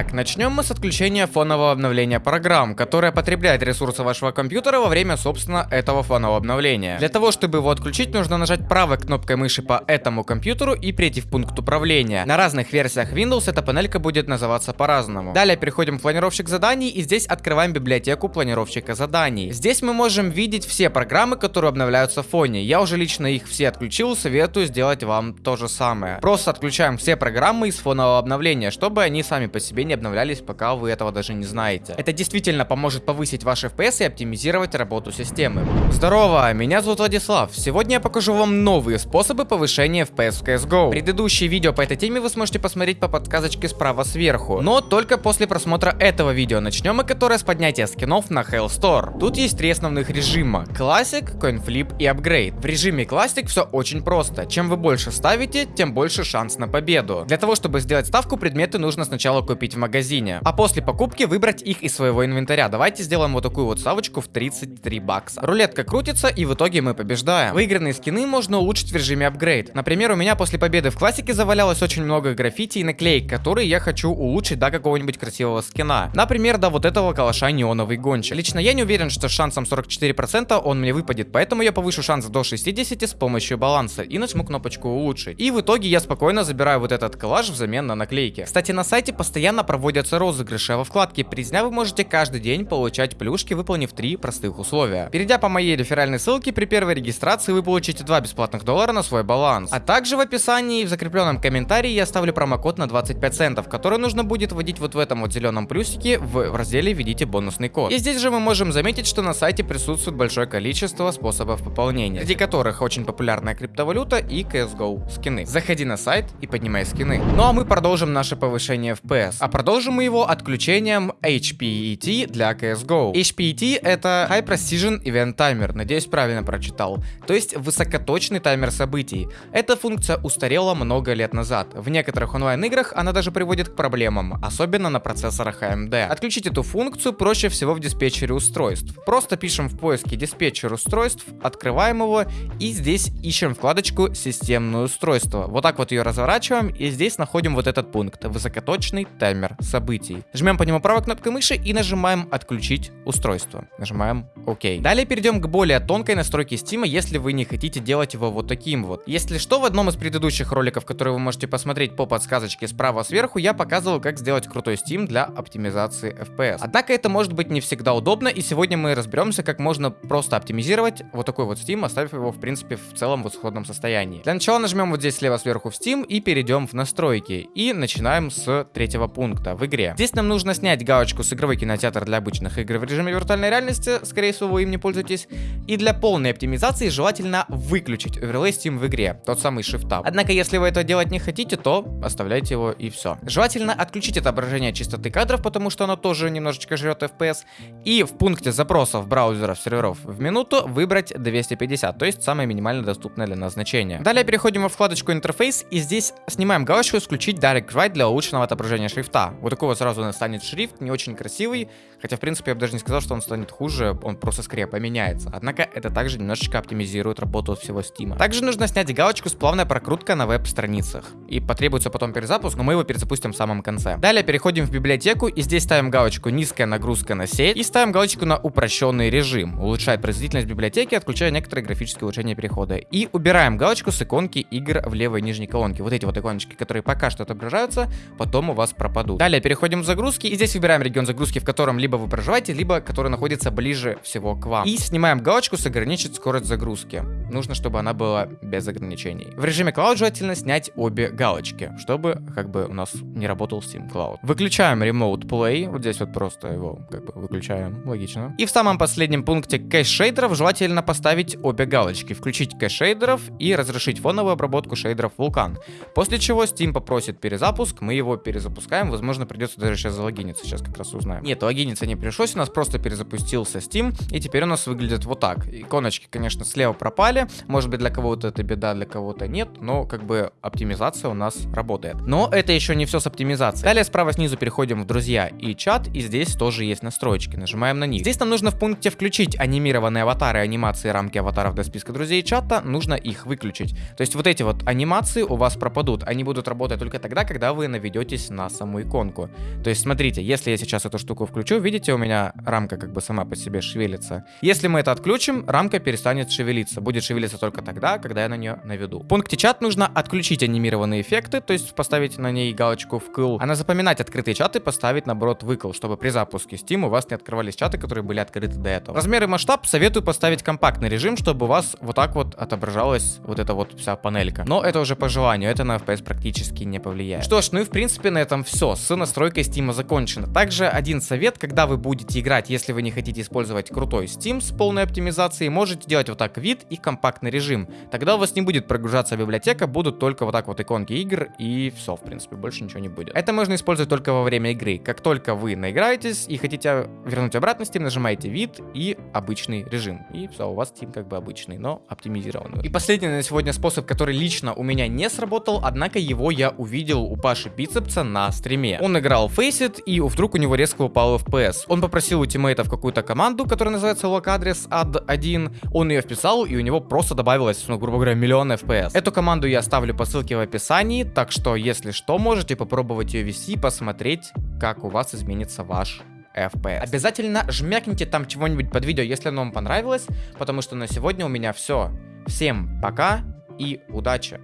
Итак, начнем мы с отключения фонового обновления программ, которое потребляет ресурсы вашего компьютера во время, собственно, этого фонового обновления. Для того, чтобы его отключить, нужно нажать правой кнопкой мыши по этому компьютеру и перейти в пункт управления. На разных версиях Windows эта панелька будет называться по-разному. Далее переходим в планировщик заданий и здесь открываем библиотеку планировщика заданий. Здесь мы можем видеть все программы, которые обновляются в фоне. Я уже лично их все отключил, советую сделать вам то же самое. Просто отключаем все программы из фонового обновления, чтобы они сами по себе не обновлялись, пока вы этого даже не знаете. Это действительно поможет повысить ваш FPS и оптимизировать работу системы. Здорово, меня зовут Владислав. Сегодня я покажу вам новые способы повышения FPS в CSGO. Предыдущие видео по этой теме вы сможете посмотреть по подсказочке справа сверху, но только после просмотра этого видео. Начнем мы которое с поднятия скинов на Hell Store. Тут есть три основных режима. Classic, Coinflip и Upgrade. В режиме Classic все очень просто. Чем вы больше ставите, тем больше шанс на победу. Для того, чтобы сделать ставку, предметы нужно сначала купить в магазине, а после покупки выбрать их из своего инвентаря. Давайте сделаем вот такую вот ставочку в 33 бакса. Рулетка крутится и в итоге мы побеждаем. Выигранные скины можно улучшить в режиме апгрейд. Например, у меня после победы в классике завалялось очень много граффити и наклеек, которые я хочу улучшить до какого-нибудь красивого скина. Например, до вот этого калаша неоновый гонщик. Лично я не уверен, что с шансом 44% он мне выпадет, поэтому я повышу шанс до 60 с помощью баланса и нажму кнопочку улучшить. И в итоге я спокойно забираю вот этот коллаж взамен на наклейки. Кстати, на сайте постоянно проводятся розыгрыши, а во вкладке призня вы можете каждый день получать плюшки, выполнив три простых условия. Перейдя по моей реферальной ссылке, при первой регистрации вы получите 2 бесплатных доллара на свой баланс. А также в описании и в закрепленном комментарии я оставлю промокод на 25 центов, который нужно будет вводить вот в этом вот зеленом плюсике в, в разделе «Введите бонусный код». И здесь же мы можем заметить, что на сайте присутствует большое количество способов пополнения, среди которых очень популярная криптовалюта и CSGO скины. Заходи на сайт и поднимай скины. Ну а мы продолжим наше повышение FPS. А продолжим мы его отключением HPET для CSGO. HPET это High Precision Event Timer, надеюсь правильно прочитал. То есть высокоточный таймер событий. Эта функция устарела много лет назад. В некоторых онлайн-играх она даже приводит к проблемам, особенно на процессорах AMD. Отключить эту функцию проще всего в диспетчере устройств. Просто пишем в поиске диспетчер устройств, открываем его и здесь ищем вкладочку системное устройство. Вот так вот ее разворачиваем и здесь находим вот этот пункт высокоточный таймер событий. Жмем по нему правой кнопкой мыши и нажимаем отключить устройство. Нажимаем ОК. Далее перейдем к более тонкой настройке Steam, если вы не хотите делать его вот таким вот. Если что, в одном из предыдущих роликов, которые вы можете посмотреть по подсказочке справа сверху, я показывал, как сделать крутой Steam для оптимизации FPS. Однако это может быть не всегда удобно, и сегодня мы разберемся, как можно просто оптимизировать вот такой вот Steam, оставив его, в принципе, в целом в исходном состоянии. Для начала нажмем вот здесь слева сверху в Steam и перейдем в настройки. И начинаем с третьего пункта в игре. Здесь нам нужно снять галочку с игровой кинотеатр для обычных игр в режиме виртуальной реальности, скорее всего вы им не пользуетесь. И для полной оптимизации желательно выключить Overlay Steam в игре, тот самый Shift Tab. Однако, если вы это делать не хотите, то оставляйте его и все. Желательно отключить отображение частоты кадров, потому что оно тоже немножечко жрет FPS. И в пункте запросов браузеров серверов в минуту выбрать 250, то есть самое минимально доступное для нас значение. Далее переходим во вкладочку интерфейс и здесь снимаем галочку исключить Direct Write для улучшенного отображения шрифта. Вот такого сразу станет шрифт, не очень красивый, хотя в принципе я бы даже не сказал, что он станет хуже, он просто скорее поменяется. Однако это также немножечко оптимизирует работу всего Steam. Также нужно снять галочку с плавной прокруткой на веб-страницах. И потребуется потом перезапуск, но мы его перезапустим в самом конце. Далее переходим в библиотеку и здесь ставим галочку низкая нагрузка на сеть и ставим галочку на упрощенный режим. Улучшает производительность библиотеки, отключая некоторые графические улучшения перехода. И убираем галочку с иконки игр в левой нижней колонке. Вот эти вот иконочки, которые пока что отображаются, потом у вас пропадут. Далее переходим в загрузки и здесь выбираем регион загрузки, в котором либо вы проживаете, либо который находится ближе всего к вам. И снимаем галочку с ограничить скорость загрузки. Нужно, чтобы она была без ограничений. В режиме Cloud желательно снять обе галочки, чтобы как бы у нас не работал Steam Cloud. Выключаем Remote Play, вот здесь вот просто его как бы выключаем, логично. И в самом последнем пункте кэш шейдеров желательно поставить обе галочки, включить кэш шейдеров и разрешить фоновую обработку шейдеров Vulkan. После чего Steam попросит перезапуск, мы его перезапускаем, возможно придется даже сейчас залогиниться, сейчас как раз узнаем. Нет, логиниться не пришлось, у нас просто перезапустился Steam, и теперь у нас выглядит вот так. Иконочки, конечно, слева пропали, может быть для кого-то это беда, для кого-то нет, но как бы оптимизация у нас работает. Но это еще не все с оптимизацией. Далее справа снизу переходим в друзья и чат, и здесь тоже есть настройки, нажимаем на них. Здесь нам нужно в пункте включить анимированные аватары, анимации, рамки аватаров до списка друзей и чата, нужно их выключить. То есть вот эти вот анимации у вас пропадут, они будут работать только тогда, когда вы наведетесь на саму иконку иконку. То есть, смотрите, если я сейчас эту штуку включу, видите, у меня рамка как бы сама по себе шевелится. Если мы это отключим, рамка перестанет шевелиться. Будет шевелиться только тогда, когда я на нее наведу. В пункте чат нужно отключить анимированные эффекты, то есть поставить на ней галочку вкл, а на запоминать открытые чаты поставить наоборот выкл, чтобы при запуске Steam у вас не открывались чаты, которые были открыты до этого. Размер и масштаб советую поставить компактный режим, чтобы у вас вот так вот отображалась вот эта вот вся панелька. Но это уже по желанию, это на FPS практически не повлияет. Что ж, ну и в принципе на этом все. С настройкой Steam закончено. Также один совет, когда вы будете играть, если вы не хотите использовать крутой Steam с полной оптимизацией, можете делать вот так вид и компактный режим. Тогда у вас не будет прогружаться библиотека, будут только вот так вот иконки игр и все, в принципе, больше ничего не будет. Это можно использовать только во время игры. Как только вы наиграетесь и хотите вернуть обратно Steam, нажимаете вид и обычный режим. И все, у вас Steam как бы обычный, но оптимизированный. И последний на сегодня способ, который лично у меня не сработал, однако его я увидел у Паши Бицепса на стриме. Он играл Faceit, и вдруг у него резко упал FPS. Он попросил у тиммейтов какую-то команду, которая называется locadress add1, он ее вписал, и у него просто добавилось, ну, грубо говоря, миллион FPS. Эту команду я оставлю по ссылке в описании, так что, если что, можете попробовать ее ввести и посмотреть, как у вас изменится ваш FPS. Обязательно жмякните там чего-нибудь под видео, если оно вам понравилось, потому что на сегодня у меня все. Всем пока и удачи!